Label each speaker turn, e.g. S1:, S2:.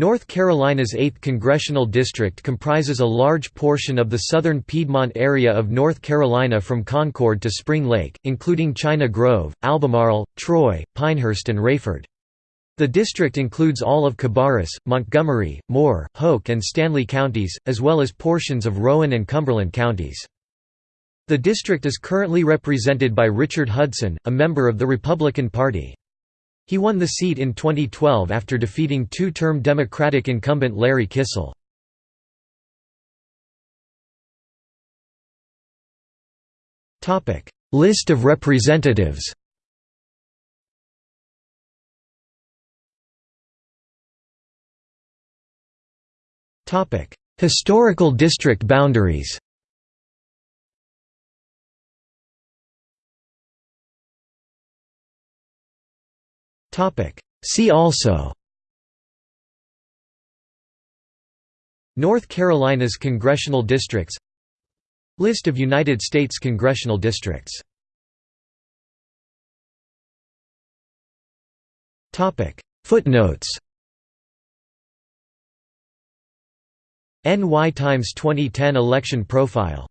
S1: North Carolina's 8th congressional district comprises a large portion of the southern Piedmont area of North Carolina from Concord to Spring Lake, including China Grove, Albemarle, Troy, Pinehurst and Raeford. The district includes all of Cabarrus, Montgomery, Moore, Hoke and Stanly counties, as well as portions of Rowan and Cumberland counties. The district is currently represented by Richard Hudson, a member of the Republican Party. He won the seat in 2012 after defeating two-term Democratic incumbent Larry Kissell. List of representatives Historical district boundaries See also. North Carolina's congressional districts. List of United States congressional districts. Footnotes. NY Times 2010 election profile